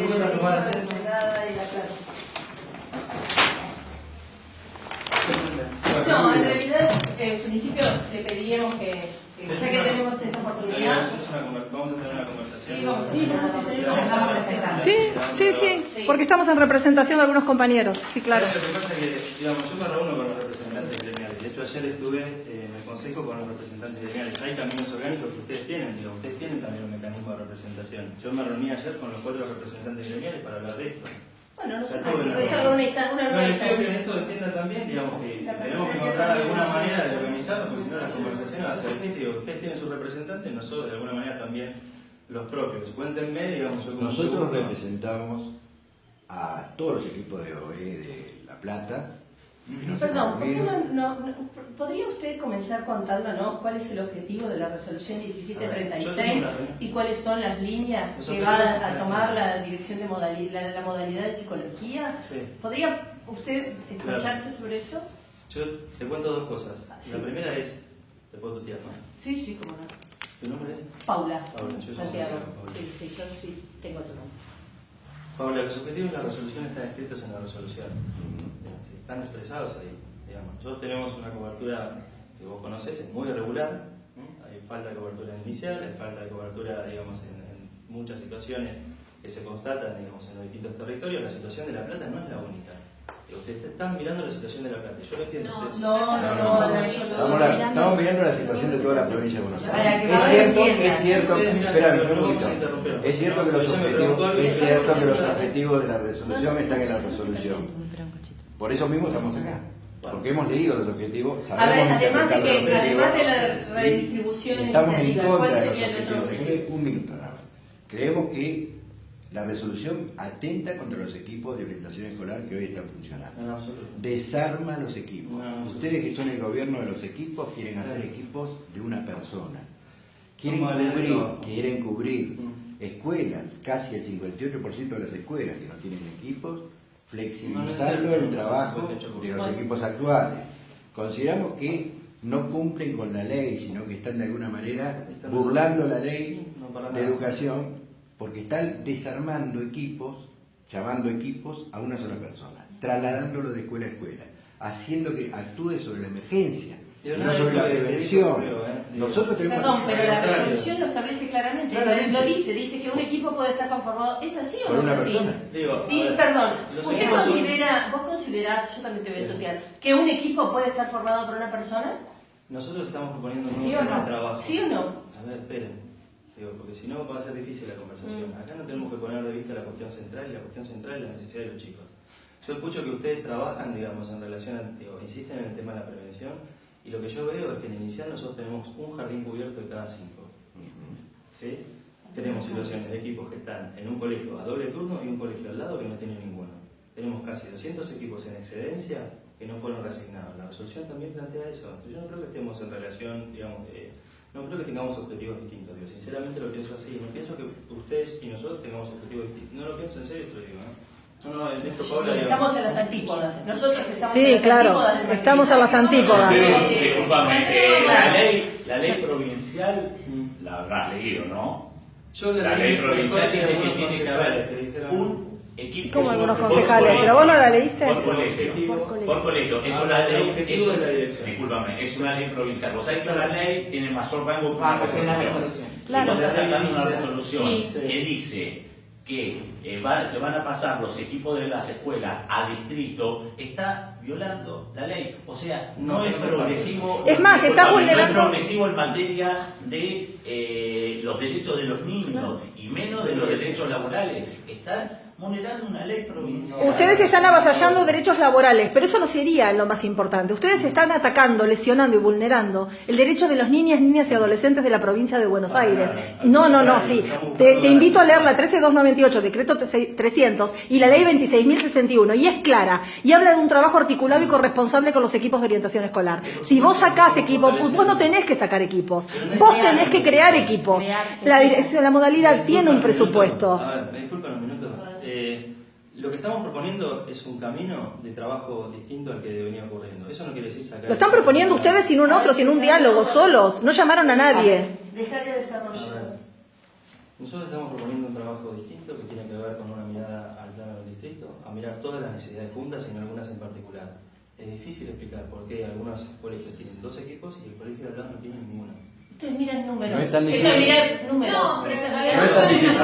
La y la No, en realidad, eh, en principio le pediríamos que, que ya que tenemos esta oportunidad, Vamos a tener una conversación. Sí, vamos. Vamos a. Sí, sí, sí, Sí. porque estamos en representación de algunos compañeros, sí, claro. Lo que pasa es que, digamos, yo me reúno con los representantes gremiales. Hecho, ayer estuve eh, en el consejo con los representantes gremiales. Hay caminos orgánicos que ustedes tienen, digo, ustedes tienen también un mecanismo de representación. Yo me reuní ayer con los cuatro representantes gremiales para hablar de esto. bueno, no sé, una, No, pido que en esto entiendan también, digamos, que tenemos que encontrar alguna manera de organizarlo, porque si no la conversación va a ser difícil. Digo, Ustedes tienen sus representantes, nosotros de alguna manera también los propios. Cuéntenme, digamos, yo como Nosotros representamos a todos los equipos de OE de La Plata. Perdón, hemos ¿por qué reunido. no, no- no- ¿podría usted comenzar contándonos cuál es el objetivo de la resolución A ver, yo 1736 tengo una reunión. y cuáles son las líneas que va a tomar la dirección de modalidad, la, la modalidad de psicología? Sí. ¿Podría usted explayarse sobre eso? Yo te cuento dos cosas. Ah, sí. La primera es, te puedo tutear, ¿no? Sí, sí, cómo no. ¿Tu nombre es? Paula, Paula, yo soy Santiago. Santiago, Paula. Sí, sí, yo sí tengo tu nombre. Paula, los objetivos de la resolución están escritos en la resolución. Están expresados ahí. Digamos. Nosotros tenemos una cobertura que vos conocés, es muy irregular. Hay falta de cobertura inicial, hay falta de cobertura, digamos, en, en muchas situaciones que se constatan, digamos, en los distintos territorios. La situación de La Plata no es la única. Ustedes están mirando la situación de La Plata. Yo lo entiendo. No, ustedes- no, no, no, la Estamos, mirando la situación de toda la provincia de Buenos Aires. Es cierto, es cierto, espérame, un no poquito. Es cierto que No, los objetivos de la resolución están en la resolución. Por eso mismo estamos acá. Porque hemos leído los objetivos, A ver, sabemos además de interpretar que, los objetivos. además de la redistribución Estamos en contra ¿cuál de los objetivos. un minuto nada más. Creemos que la resolución atenta contra los equipos de orientación escolar que hoy están funcionando. No, no, absolutamente. Desarma los equipos. No. Ustedes que son el gobierno de los equipos quieren hacer equipos de una persona. Quieren cubrir, quieren cubrir Mm. escuelas, casi el 58% de las escuelas que no tienen equipos, flexibilizando el trabajo 58%. de los equipos actuales. Consideramos que no cumplen con la ley, sino que están de alguna manera burlando la ley de educación porque están desarmando equipos, llamando equipos a una sola persona, trasladándolo de escuela a escuela, haciendo que actúe sobre la emergencia, no sobre la prevención. Nosotros tenemos Perdón, pero la Contrario. resolución lo establece claramente, Claramente. lo dice, dice que un equipo puede estar conformado, ¿es así o no es así? Digo, Y, ver, perdón, ¿usted equipos son- considera, vos considerás, yo también te voy a Sí. tutear, que un equipo puede estar formado por una persona? Nosotros estamos proponiendo un ¿Sí nuevo o tema no? de trabajo. ¿Sí o no? A ver, esperen. Digo, porque si no va a ser difícil la conversación. Mm. Acá no tenemos que poner de vista la cuestión central y la cuestión central es la necesidad de los chicos. Yo escucho que ustedes trabajan, digamos, en relación a, digo, insisten en el tema de la prevención y lo que yo veo es que en el inicial nosotros tenemos un jardín cubierto de cada cinco. ¿Sí? Tenemos situaciones de equipos que están en un colegio a doble turno y un colegio al lado que no tiene ninguno. Tenemos casi 200 equipos en excedencia que no fueron reasignados. La resolución también plantea eso. Yo no creo que estemos en relación, digamos, eh, no creo que tengamos objetivos distintos. Digo, sinceramente lo pienso así. No pienso que ustedes y nosotros tengamos objetivos distintos. No lo pienso en serio, te lo digo. ¿eh? No, no, en Estamos en las antípodas. Nosotros estamos Sí, en las claro, antípodas del estamos a las antípodas. Sí, disculpame, eh, la ley, la ley provincial la habrás leído, ¿no? Yo La ley provincial dice que tiene que haber un equipo Como por- algunos por concejales, pero vos no la leíste. Por colegio. Por colegio. Es Ah, una ley. es- la. Discúlpame, es una ley provincial. Vos sabés que una ley tiene mayor rango que una Ah, es la resolución. resolución. Si vos estás sacando una resolución Sí. que dice que eh, va- se van a pasar los equipos de las escuelas a distrito, está violando la ley. O sea, no, No, es progresivo. Es más, está vulnerando- No es progresivo en materia de eh, los derechos de los niños y menos de los derechos laborales. Están vulnerando una ley provincial. Ustedes están avasallando derechos laborales, pero eso no sería lo más importante. Ustedes están atacando, lesionando y vulnerando el derecho de los niñas, niñas y adolescentes de la provincia de Buenos Aires. No, no, no, sí. Te, te invito a leer la 13298, decreto 300 y la ley 26.061 y es clara y habla de un trabajo articulado y corresponsable con los equipos de orientación escolar. Si vos sacás equipos, vos no tenés que sacar equipos, vos tenés que crear equipos. La modalidad tiene un presupuesto. A ver, me disculpan un minuto. Eh, lo que estamos proponiendo es un camino de trabajo distinto al que venía ocurriendo. Eso no quiere decir sacar. Lo están proponiendo ustedes sin un otro, sin un diálogo, solos. No llamaron a nadie. Dejar que A desarrollar. Nosotros estamos proponiendo un trabajo distinto que tiene que ver con una mirada distrito a mirar todas las necesidades juntas y no algunas en particular. Es difícil explicar por qué algunos colegios tienen dos equipos y el colegio de al lado no tiene ninguno. Ustedes miran números. No es tan Eso difícil. es mirar números. No, pero No es tan difícil.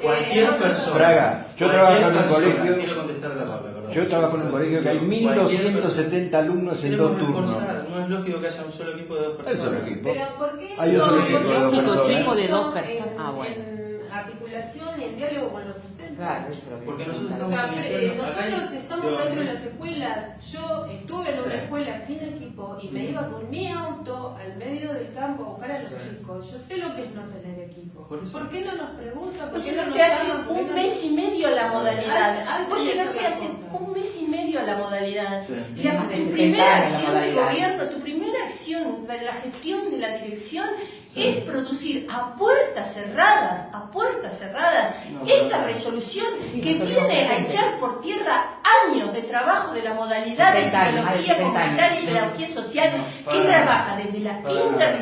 Cualquier persona. Fraga, yo trabajo en un persona- colegio- Quiero contestar la palabra, perdón. Yo trabajo en un colegio que hay Cualquier 1270 alumnos en dos turnos. No es lógico que haya un solo equipo de dos Hay personas. solo equipo. Pero ¿por qué Hay un no? solo equipo ¿Por de dos personas. se Equipo de hizo dos personas. en- Ah, bueno. En articulación y en diálogo con los. Claro, eso es lo que Porque nosotros O estamos sea, iniciando. eh, nosotros estamos dentro de las escuelas. Yo estuve en una Sí. escuela sin equipo y me iba con mi auto al medio del campo a buscar a los Sí. chicos. Yo sé lo que es no tener equipo. Por eso. ¿Por qué no nos preguntan? ¿Por Vos llegaste hace un no- mes y medio a la modalidad. Vos llegaste hace un mes y medio a la modalidad. Sí. Y la, tu 70 primera acción de gobierno, tu primera acción de la gestión de la dirección es producir a puertas cerradas, a puertas cerradas, No, esta resolución que viene a echar por tierra años de trabajo de la modalidad de 70 años, más de psicología 70 años. comunitaria y pedagogía social, que trabaja desde la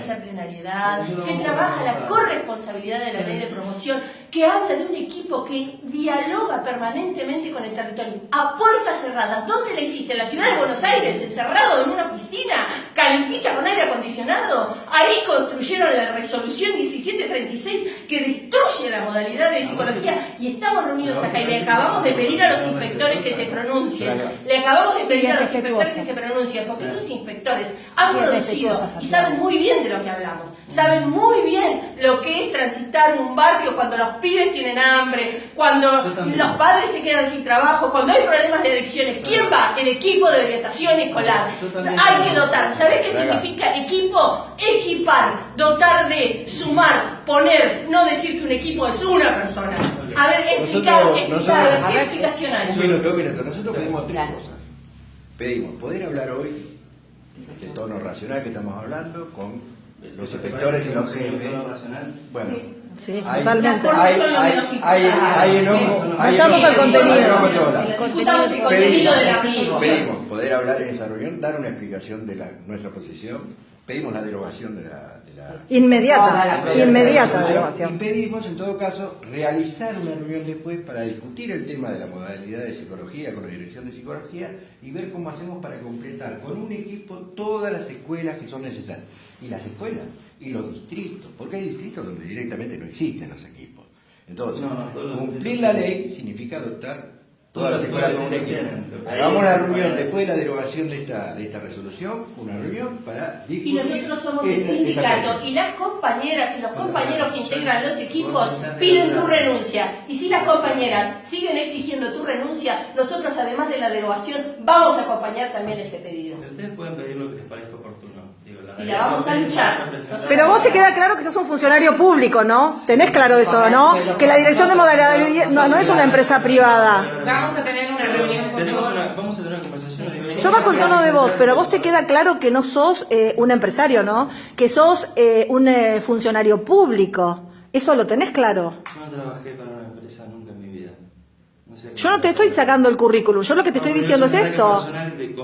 interdisciplinariedad, que trabaja la corresponsabilidad de la ley de promoción, que habla de un equipo que dialoga permanentemente con el territorio, a puertas cerradas. ¿Dónde la hiciste? ¿En la ciudad de Buenos Aires? ¿Encerrado en una oficina? ¿Calentita con aire acondicionado? Ahí construyeron la resolución 1736 que destruye la modalidad de psicología y estamos reunidos acá y le acabamos de pedir a los inspectores que se pronuncien. Le acabamos de pedir a los inspectores que se pronuncien, porque esos inspectores han producido y saben muy bien de lo que hablamos. Saben muy bien lo que es transitar un barrio cuando los pibes tienen hambre, cuando los padres se quedan sin trabajo, cuando hay problemas de adicciones. ¿Quién va? El equipo de orientación escolar. Hay que dotar. ¿Sabés qué significa equipo? Equipar, dotar de, sumar, poner, no decir que un equipo es una persona. A ver, explicar, ¿qué explicación hay? Un minuto, un minuto. Nosotros pedimos tres cosas. Pedimos poder hablar hoy, el tono racional que estamos hablando, con los ¿Te inspectores y los jefes. Bueno, Sí, hay, totalmente. Hay, hay, hay, hay enojo, Vayamos al contenido. Discutamos el contenido de la resolución. Pedimos poder hablar en esa reunión, dar una explicación de la- nuestra posición. Pedimos la derogación de la, de la Inmediata, Toda la- inmediata Y derogación. pedimos, en todo caso, realizar una reunión después para discutir el tema de la modalidad de psicología con la dirección de psicología y ver cómo hacemos para completar con un equipo todas las escuelas que son necesarias. Y las escuelas y los distritos, porque hay distritos donde directamente no existen los equipos. Entonces, No, no, cumplir la ley significa adoptar Todas las las escuelas con un escuelas equipo. tienen. Hagamos una reunión después de la derogación de esta, de esta resolución, una reunión para Y discutir. nosotros somos el sindicato y las compañeras y los compañeros que integran los equipos piden tu renuncia. Y si las compañeras siguen exigiendo tu renuncia, nosotros además de la derogación vamos a acompañar también ese pedido. Ustedes pueden pedir lo que les parezca Y la vamos a luchar. Pero vos te queda claro que sos un funcionario público, ¿no? Tenés claro eso, ¿no? Que la dirección de modalidad no, no es una empresa privada. Vamos a tener una reunión, Tenemos una, vamos a tener una conversación. Yo bajo el tono de voz, pero a vos te queda claro que no sos eh, un empresario, ¿no? Que sos eh, un eh, funcionario público. Eso lo tenés claro. Yo no trabajé para una empresa nunca en mi vida. No sé Yo no te estoy sacando el currículum, yo lo que te No, estoy diciendo es esto. de-.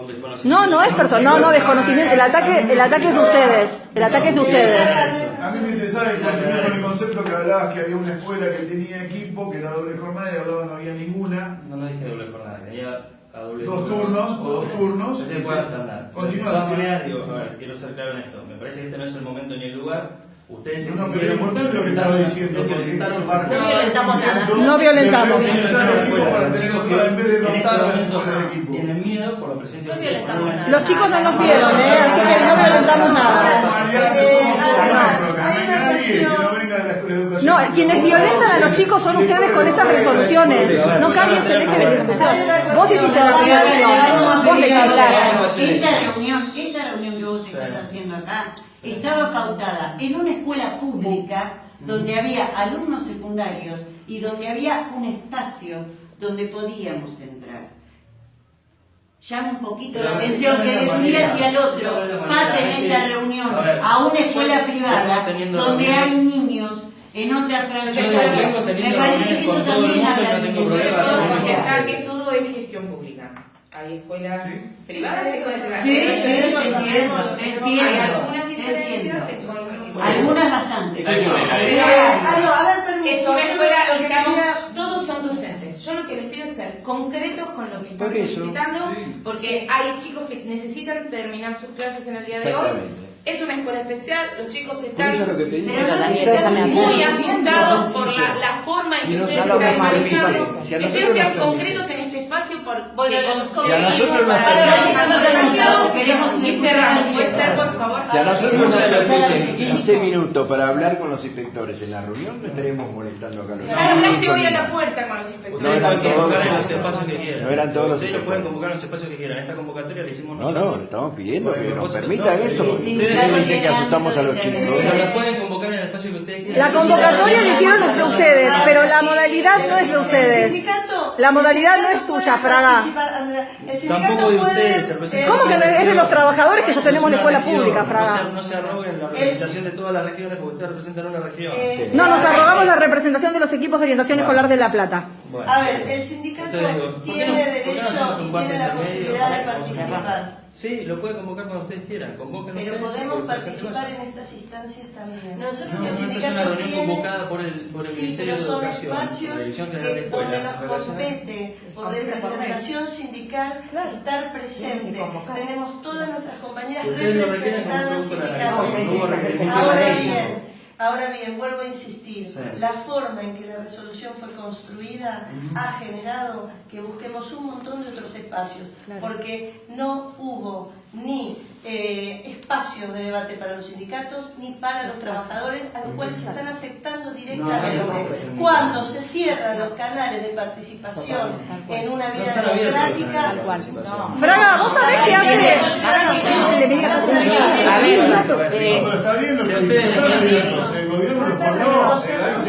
No, no es personal, no, no, desconocimiento. El ataque, el ataque es de ustedes. El ataque es de ustedes. A mí me interesaba el continuar con el concepto que hablabas que había una escuela que tenía equipo, que era doble jornada y hablaba no había ninguna. No, no dije doble jornada, tenía a doble Dos turnos o dos turnos. No se puede De todas maneras, digo, a ver, quiero ser claro en esto. Me parece que este no es el momento ni el lugar. Ustedes No, no, pero lo importante es lo que estaba diciendo, porque violentaron- No violentamos nada. No violentamos. de utilizar el equipo para tener control en vez de En dotar a las momento escuelas de equipo. Tienen miedo por la presencia No de violentamos nada. Los chicos no nos vieron, ¿eh? Así que no violentamos nada. Eh, no. No, quienes violentan a los chicos son ustedes con estas resoluciones. No cambies el eje de. Vos hiciste la resolución. Vos le hiciste. Esta reunión, esta reunión que vos estás haciendo acá, estaba pautada en una escuela pública donde había alumnos secundarios y donde había un espacio donde podíamos entrar. Llama un poquito la atención que de un día hacia el otro pasen esta reunión a ver, a una escuela yo privada donde hay niños en otra franja Me parece que eso también habla no de mucho. Yo puedo contestar que todo es gestión pública. Hay escuelas privadas y escuelas Sí, nacionales. sí, entiendo, Hay entiendo. algunas diferencias en con Algunas bastante. Pero, ver. ah, no, a ver, permiso. Es una escuela que que quería- todos son docentes. Yo lo que les pido es ser concretos con lo que están Por solicitando, sí. porque hay chicos que necesitan terminar sus clases en el día de hoy. Es una escuela especial, los chicos Por están lo que no que ustedes muy asustados por la, la forma en Si que no ustedes están manejando. si nos sean concretos en este espacio porque Bueno, conseguimos para desafíos y cerramos. Puede ser, por favor. Si a nosotros nos permiten 15 minutos para hablar con los inspectores en la reunión, no estaremos molestando acá Ya hablaste hoy a la puerta con los Ustedes inspectores. No eran todos los espacios que quieran. No eran todos los Ustedes lo pueden convocar en los espacios que quieran. Esta convocatoria la hicimos No, nosotros. no, le estamos pidiendo que nos permitan no, eso, ustedes claro, dicen que tiene asustamos a los ámbito de chicos. Pero interés. la pueden convocar en el espacio que ustedes quieran. La Sí, convocatoria la hicieron entre ustedes, pero la modalidad no es de ustedes. La modalidad el no es tuya, Fraga. Tampoco de puede- ustedes. ¿Cómo que es de los trabajadores que sostenemos la escuela pública, Fraga? No se arroguen la representación de todas las regiones porque ustedes representan una región. Eh, No, nos arrogamos la representación de los equipos de orientación escolar de La Plata. Bueno. A ver, el sindicato Entonces digo, ¿por qué tiene no- no derecho y tiene la posibilidad de participar. Sí, lo puede convocar cuando ustedes quieran. Convoquen Pero ustedes, podemos participar en estas instancias también. Nosotros No, el no, esta es sindicato una reunión tiene- convocada por el, por el Sí, Ministerio pero de son Educación, espacios de donde nos compete por representación sindical estar presente. Tenemos todas nuestras compañeras representadas sindicalmente. Ahora bien. Ahora bien, vuelvo a insistir, Sí. la forma en que la resolución fue construida ha generado que busquemos un montón de otros espacios, porque no hubo ni eh, espacio de debate para los sindicatos ni para los trabajadores, a los cuales se están afectando directamente. Cuando se cierran los canales de participación en una vida democrática. Fraga, ¿vos sabés qué hace?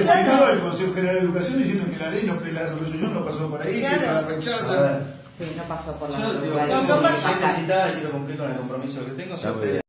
El eh, Consejo General de Educación diciendo que la ley, no, que la resolución no pasó por ahí, que la A rechaza. ver, Sí, no pasó por la Yo digo, No, no pasó. y quiero cumplir con el compromiso que tengo. Si ustedes